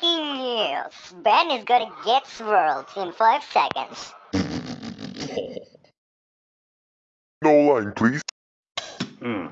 Breaking news. Ben is gonna get swirled in 5 seconds. No line, please. Hmm.